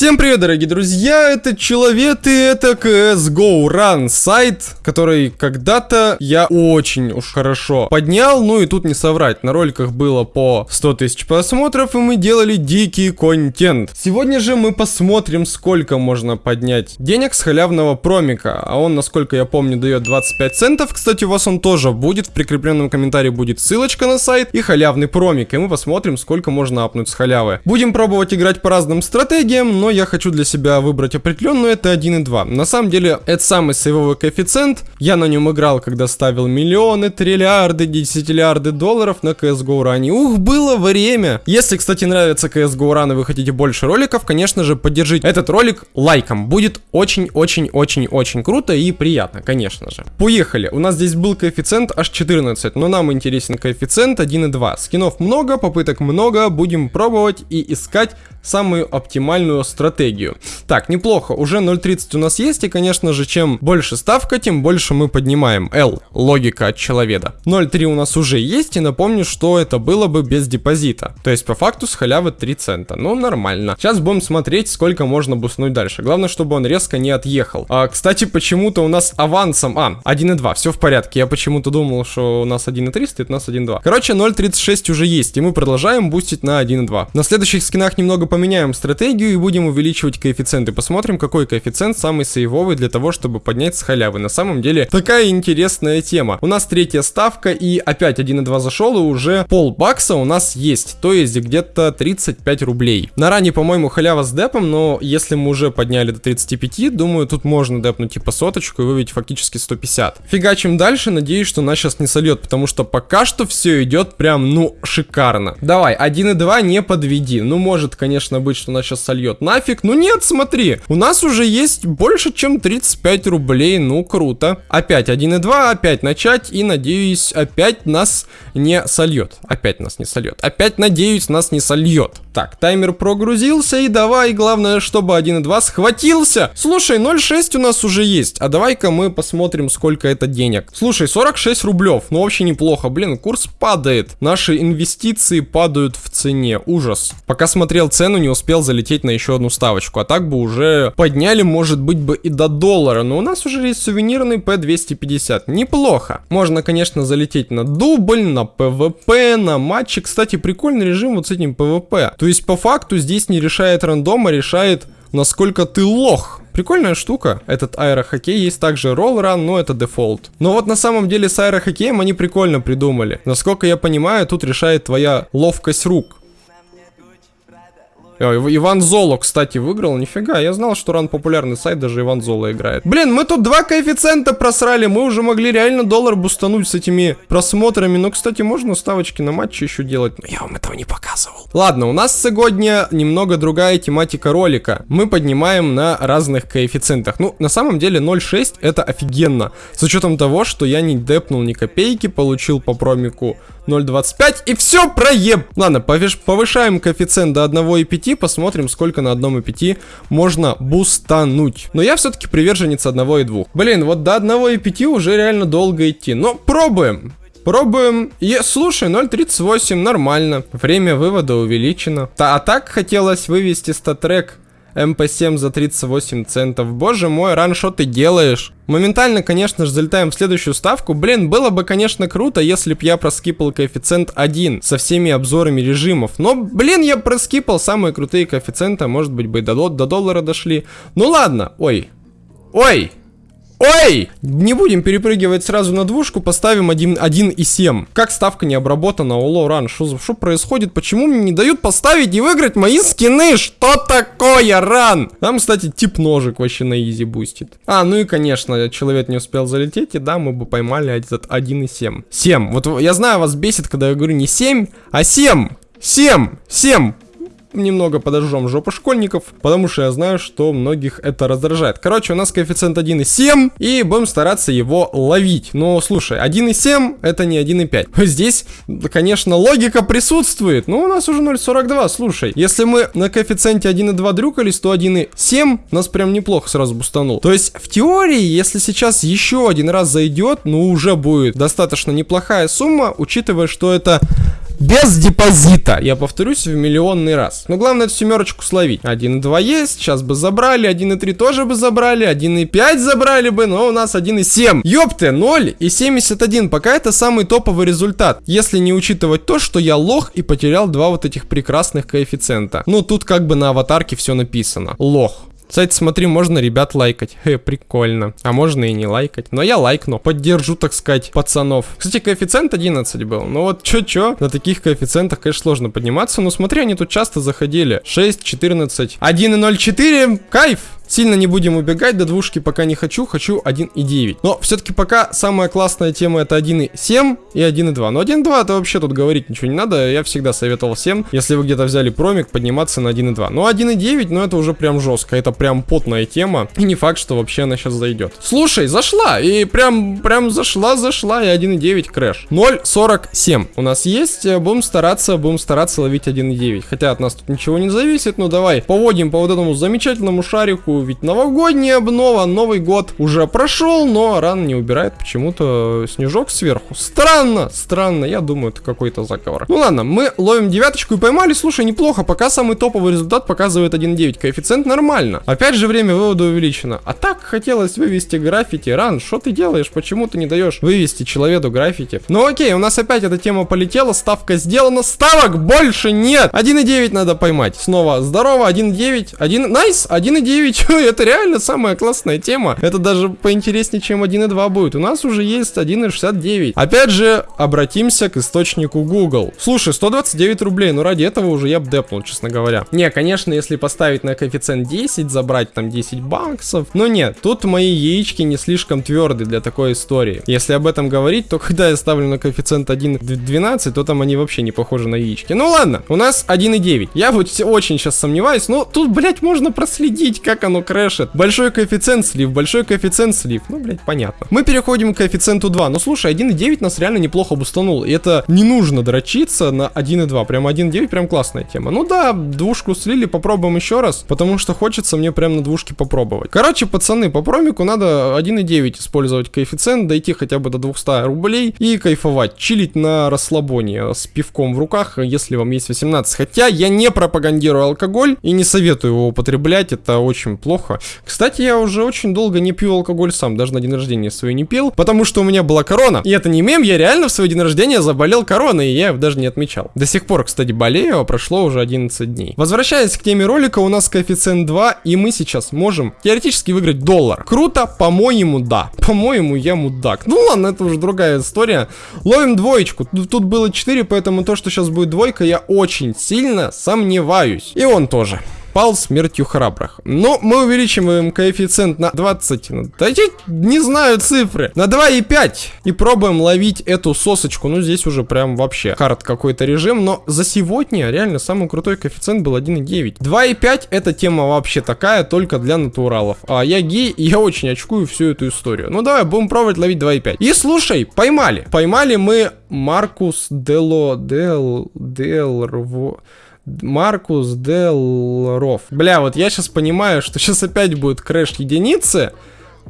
Всем привет, дорогие друзья, это Человек и это CSGO Run сайт, который когда-то я очень уж хорошо поднял, ну и тут не соврать, на роликах было по 100 тысяч просмотров и мы делали дикий контент. Сегодня же мы посмотрим, сколько можно поднять денег с халявного промика, а он, насколько я помню, дает 25 центов, кстати, у вас он тоже будет, в прикрепленном комментарии будет ссылочка на сайт и халявный промик, и мы посмотрим, сколько можно апнуть с халявы. Будем пробовать играть по разным стратегиям, но я хочу для себя выбрать определенную, это 1,2. На самом деле, это самый сейвовый коэффициент. Я на нем играл, когда ставил миллионы, триллиарды, десятиллиарды долларов на CSGO Run. Ух, было время! Если, кстати, нравится CSGO Run и вы хотите больше роликов, конечно же, поддержите этот ролик лайком. Будет очень-очень-очень-очень круто и приятно, конечно же. Поехали. У нас здесь был коэффициент аж 14, но нам интересен коэффициент 1,2. Скинов много, попыток много, будем пробовать и искать самую оптимальную стратегию. Так, неплохо, уже 0.30 у нас есть, и, конечно же, чем больше ставка, тем больше мы поднимаем. L, логика от человека. 0.3 у нас уже есть, и напомню, что это было бы без депозита. То есть, по факту, с халявы 3 цента. Ну, нормально. Сейчас будем смотреть, сколько можно буснуть дальше. Главное, чтобы он резко не отъехал. А, кстати, почему-то у нас авансом... А, 1.2, все в порядке. Я почему-то думал, что у нас 1.3 стоит, у нас 1.2. Короче, 0.36 уже есть, и мы продолжаем бустить на 1.2. На следующих скинах немного поменяем стратегию и будем увеличивать коэффициенты. Посмотрим, какой коэффициент самый сейвовый для того, чтобы поднять с халявы. На самом деле, такая интересная тема. У нас третья ставка и опять 1.2 зашел и уже пол бакса у нас есть. То есть где-то 35 рублей. На ране, по-моему, халява с депом, но если мы уже подняли до 35, думаю, тут можно депнуть типа соточку и вывести фактически 150. Фигачим дальше, надеюсь, что нас сейчас не сольет, потому что пока что все идет прям, ну, шикарно. Давай, 1.2 не подведи. Ну, может, конечно, быть, что нас сейчас сольет нафиг. Ну нет, смотри, у нас уже есть больше, чем 35 рублей. Ну, круто. Опять 1.2, опять начать. И, надеюсь, опять нас не сольет. Опять нас не сольет. Опять, надеюсь, нас не сольет. Так, таймер прогрузился. И давай, главное, чтобы 1.2 схватился. Слушай, 0.6 у нас уже есть. А давай-ка мы посмотрим, сколько это денег. Слушай, 46 рублев. Ну, вообще неплохо. Блин, курс падает. Наши инвестиции падают в цене. Ужас. Пока смотрел цену, не успел залететь на еще одну ставочку. А так бы уже подняли, может быть, бы и до доллара. Но у нас уже есть сувенирный P250. Неплохо. Можно, конечно, залететь на дубль, на ПВП, на матчи. Кстати, прикольный режим вот с этим ПВП. То есть, по факту, здесь не решает рандом, а решает, насколько ты лох. Прикольная штука, этот аэрохоккей, есть также ролл-ран, но это дефолт. Но вот на самом деле с аэрохоккеем они прикольно придумали. Насколько я понимаю, тут решает твоя ловкость рук. О, Иван Золо, кстати, выиграл. Нифига, я знал, что ран популярный сайт, даже Иван Золо играет. Блин, мы тут два коэффициента просрали. Мы уже могли реально доллар бустануть с этими просмотрами. Но, кстати, можно ставочки на матче еще делать. Но я вам этого не показывал. Ладно, у нас сегодня немного другая тематика ролика. Мы поднимаем на разных коэффициентах. Ну, на самом деле 0.6 это офигенно. С учетом того, что я не депнул ни копейки, получил по промику 0.25 и все проеб. Ладно, повышаем коэффициент до 1,5, посмотрим, сколько на 1,5 можно бустануть. Но я все-таки приверженец 1,2. Блин, вот до 1,5 уже реально долго идти. Но пробуем. Пробуем. И, слушай, 0.38, нормально. Время вывода увеличено. Та, а так хотелось вывести StatTrak MP7 за 38 центов. Боже мой, Run, ты делаешь? Моментально, конечно же, залетаем в следующую ставку. Блин, было бы, конечно, круто, если б я проскипал коэффициент 1 со всеми обзорами режимов. Но, блин, я проскипал самые крутые коэффициенты, может быть, бы до, до доллара дошли. Ну ладно, ой. Ой! Ой! Не будем перепрыгивать сразу на двушку, поставим 1,7. Как ставка не обработана, алло, Run, что происходит? Почему мне не дают поставить и выиграть мои скины? Что такое, Run? Там, кстати, тип ножик вообще на easy бустит. А, ну и, конечно, человек не успел залететь, и да, мы бы поймали этот 1,7. 7. Вот я знаю, вас бесит, когда я говорю не 7, а 7. 7. 7 немного подожжем жопу школьников, потому что я знаю, что многих это раздражает. Короче, у нас коэффициент 1,7, и будем стараться его ловить. Но, слушай, 1,7 это не 1,5. Здесь, конечно, логика присутствует, но у нас уже 0,42, слушай. Если мы на коэффициенте 1,2 дрюкались, то 1,7 нас прям неплохо сразу бустанул. То есть, в теории, если сейчас еще один раз зайдет, ну, уже будет достаточно неплохая сумма, учитывая, что это без депозита. Я повторюсь в миллионный раз. Но главное эту семерочку словить. 1.2 есть, сейчас бы забрали, 1.3 тоже бы забрали, 1.5 забрали бы, но у нас 1.7. Ёпты, 0 и 71. Пока это самый топовый результат. Если не учитывать то, что я лох и потерял два вот этих прекрасных коэффициента. Ну, тут как бы на аватарке все написано. Лох. Кстати, смотри, можно ребят лайкать. Хе, прикольно. А можно и не лайкать. Но я лайкну. Поддержу, так сказать, пацанов. Кстати, коэффициент 11 был. Ну вот, чё-чё. На таких коэффициентах, конечно, сложно подниматься. Но смотри, они тут часто заходили. 6, 14, 1,04. Кайф. Сильно не будем убегать, до двушки пока не хочу, хочу 1.9. Но все-таки пока самая классная тема это 1.7 и 1.2. Но 1.2 это вообще тут говорить ничего не надо, я всегда советовал всем, если вы где-то взяли промик, подниматься на 1.2. Но 1.9, ну это уже прям жестко, это прям потная тема, и не факт, что вообще она сейчас зайдет. Слушай, зашла, и прям, прям зашла, зашла, и 1.9 крэш. 0.47 у нас есть, э, будем стараться, будем стараться ловить 1.9. Хотя от нас тут ничего не зависит, но давай поводим по вот этому замечательному шарику, ведь новогодняя обнова, Новый год уже прошел, но ран не убирает почему-то снежок сверху. Странно, странно, я думаю, это какой-то заговор. Ну ладно, мы ловим девяточку и поймали, слушай, неплохо, пока самый топовый результат показывает 1.9, коэффициент нормально. Опять же время вывода увеличено. А так хотелось вывести граффити, ран, что ты делаешь, почему ты не даешь вывести человеку граффити? Ну окей, у нас опять эта тема полетела, ставка сделана, ставок больше нет! 1.9 надо поймать. Снова здорово, 1.9, 1, найс, 1.9, это реально самая классная тема. Это даже поинтереснее, чем 1.2 будет. У нас уже есть 1.69. Опять же, обратимся к источнику Google. Слушай, 129 рублей, ну ради этого уже я бы депнул, честно говоря. Не, конечно, если поставить на коэффициент 10, забрать там 10 баксов. Но нет, тут мои яички не слишком твердые для такой истории. Если об этом говорить, то когда я ставлю на коэффициент 1.12, то там они вообще не похожи на яички. Ну ладно, у нас 1.9. Я вот очень сейчас сомневаюсь, но тут, блядь, можно проследить, как оно крэшит. Большой коэффициент слив, большой коэффициент слив. Ну, блядь, понятно. Мы переходим к коэффициенту 2. Ну, слушай, 1.9 нас реально неплохо бустанул. И это не нужно дрочиться на 1.2. Прям 1.9 прям классная тема. Ну да, двушку слили, попробуем еще раз. Потому что хочется мне прям на двушке попробовать. Короче, пацаны, по промику надо 1.9 использовать коэффициент, дойти хотя бы до 200 рублей и кайфовать. Чилить на расслабоне с пивком в руках, если вам есть 18. Хотя я не пропагандирую алкоголь и не советую его употреблять. Это очень плохо. Кстати, я уже очень долго не пью алкоголь сам, даже на день рождения свой не пил, потому что у меня была корона. И это не мем, я реально в свой день рождения заболел короной, и я даже не отмечал. До сих пор, кстати, болею, а прошло уже 11 дней. Возвращаясь к теме ролика, у нас коэффициент 2, и мы сейчас можем теоретически выиграть доллар. Круто? По-моему, да. По-моему, я мудак. Ну ладно, это уже другая история. Ловим двоечку. Тут было 4, поэтому то, что сейчас будет двойка, я очень сильно сомневаюсь. И он тоже пал смертью храбрых. Но мы увеличиваем коэффициент на 20, ну, да не знаю цифры, на 2,5 и пробуем ловить эту сосочку. Ну, здесь уже прям вообще хард какой-то режим, но за сегодня реально самый крутой коэффициент был 1,9. 2,5 эта тема вообще такая, только для натуралов. А я гей, и я очень очкую всю эту историю. Ну, давай, будем пробовать ловить 2,5. И слушай, поймали. Поймали мы Маркус Дело... Дел... Дел... Маркус Дел Ров. Бля, вот я сейчас понимаю, что сейчас опять будет crash единицы.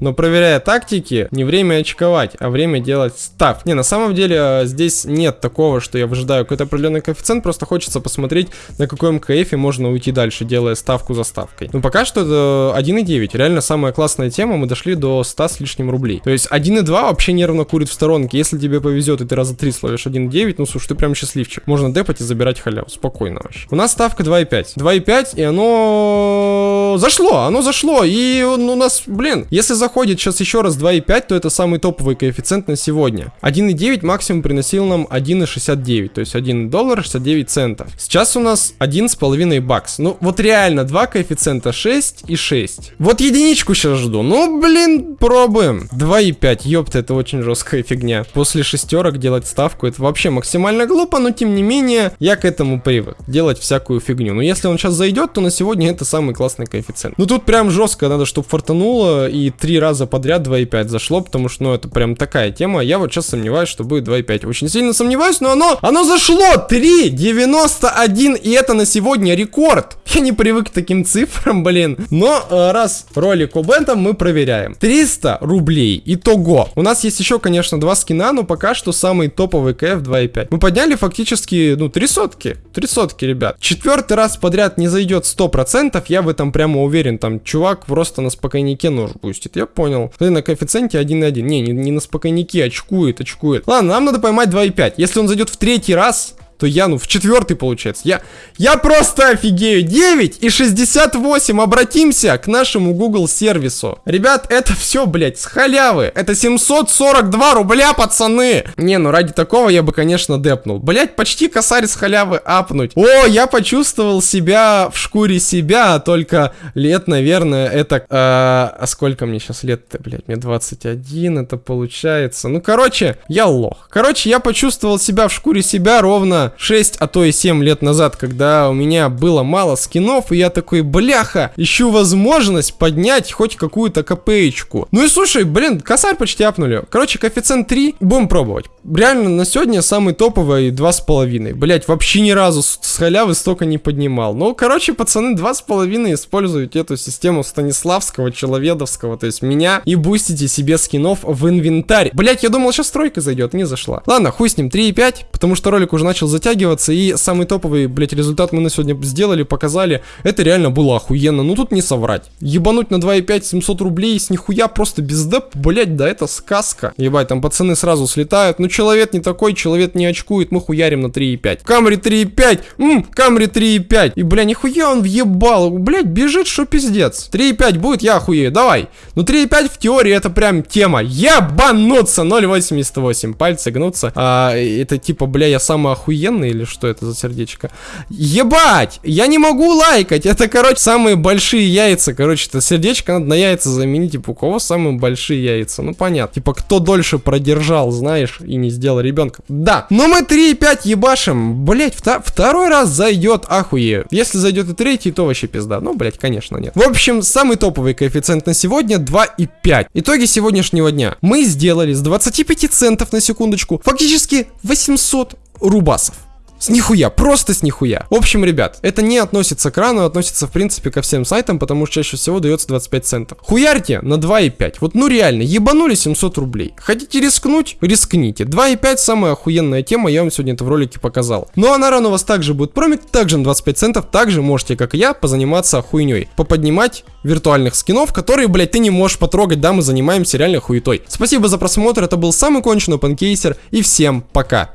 Но проверяя тактики, не время очковать, а время делать став. Не, на самом деле э, здесь нет такого, что я выжидаю какой-то определенный коэффициент, просто хочется посмотреть, на каком КФе можно уйти дальше, делая ставку за ставкой. Но пока что это 1.9, реально самая классная тема, мы дошли до 100 с лишним рублей. То есть 1.2 вообще нервно курит в сторонке, если тебе повезет и ты раза 3 словишь 1.9, ну слушай, ты прям счастливчик. Можно депать и забирать халяву, спокойно вообще. У нас ставка 2.5. 2.5 и оно зашло, оно зашло, и у нас, блин, если заходит сейчас еще раз 2,5, то это самый топовый коэффициент на сегодня. 1,9 максимум приносил нам 1,69, то есть 1 доллар 69 центов. Сейчас у нас 1,5 бакс. Ну, вот реально, два коэффициента 6 и 6. Вот единичку сейчас жду. Ну, блин, пробуем. 2,5, ёпта, это очень жесткая фигня. После шестерок делать ставку, это вообще максимально глупо, но тем не менее, я к этому привык. Делать всякую фигню. Но если он сейчас зайдет, то на сегодня это самый классный коэффициент. Ну, тут прям жестко надо, чтобы фартануло и 3 три раза подряд 2.5 зашло, потому что, ну, это прям такая тема. Я вот сейчас сомневаюсь, что будет 2.5. Очень сильно сомневаюсь, но оно, оно зашло! 3.91, и это на сегодня рекорд. Я не привык к таким цифрам, блин. Но э, раз ролик об этом, мы проверяем. 300 рублей. Итого. У нас есть еще, конечно, два скина, но пока что самый топовый КФ 2.5. Мы подняли фактически, ну, три сотки. Три сотки, ребят. Четвертый раз подряд не зайдет 100%, я в этом прямо уверен. Там чувак просто на спокойнике нож пустит. Я понял. Ты на коэффициенте 1.1. Не, не, не на спокойнике, очкует, очкует. Ладно, нам надо поймать 2.5. Если он зайдет в третий раз, то я, ну, в четвертый получается. Я, я просто офигею. 9 и 68. Обратимся к нашему Google сервису. Ребят, это все, блядь, с халявы. Это 742 рубля, пацаны. Не, ну ради такого я бы, конечно, депнул. Блядь, почти косарь с халявы апнуть. О, я почувствовал себя в шкуре себя, только лет, наверное, это... Э, а сколько мне сейчас лет-то, блядь? Мне 21, это получается. Ну, короче, я лох. Короче, я почувствовал себя в шкуре себя ровно 6, а то и 7 лет назад, когда у меня было мало скинов, и я такой, бляха, ищу возможность поднять хоть какую-то копеечку. Ну и слушай, блин, косарь почти апнули. Короче, коэффициент 3, будем пробовать. Реально, на сегодня самый топовый 2,5. Блять, вообще ни разу с, халявы столько не поднимал. Ну, короче, пацаны, 2,5 используют эту систему Станиславского, Человедовского, то есть меня, и бустите себе скинов в инвентарь. Блять, я думал, сейчас стройка зайдет, не зашла. Ладно, хуй с ним, 3,5, потому что ролик уже начал затягиваться, и самый топовый, блять, результат мы на сегодня сделали, показали. Это реально было охуенно, ну тут не соврать. Ебануть на 2,5 700 рублей с нихуя просто без деп, блять, да это сказка. Ебать, там пацаны сразу слетают, ну человек не такой, человек не очкует, мы хуярим на 3,5. Камри 3,5, ммм, Камри 3,5. И, бля, нихуя он въебал, блять, бежит, что пиздец. 3,5 будет, я охуею, давай. Ну 3,5 в теории это прям тема. Ебануться, 0,88, пальцы гнутся. А, это типа, бля, я самый охуенный или что это за сердечко? Ебать, я не могу лайкать, это, короче, самые большие яйца, короче, это сердечко надо на яйца заменить, типа, у кого самые большие яйца? Ну, понятно. Типа, кто дольше продержал, знаешь, и не сделал ребенка. Да, но мы 3,5 ебашим. Блять, втор второй раз зайдет, ахуе. Если зайдет и третий, то вообще пизда. Ну, блять, конечно, нет. В общем, самый топовый коэффициент на сегодня 2,5. Итоги сегодняшнего дня. Мы сделали с 25 центов на секундочку фактически 800 рубасов. С нихуя, просто с нихуя. В общем, ребят, это не относится к рану, относится в принципе ко всем сайтам, потому что чаще всего дается 25 центов. Хуярьте на 2,5. Вот ну реально, ебанули 700 рублей. Хотите рискнуть? Рискните. 2,5 самая охуенная тема, я вам сегодня это в ролике показал. Ну а на рану у вас также будет промик, также на 25 центов, также можете, как и я, позаниматься хуйней. Поподнимать виртуальных скинов, которые, блядь, ты не можешь потрогать, да, мы занимаемся реально хуетой. Спасибо за просмотр, это был самый конченый панкейсер, и всем пока.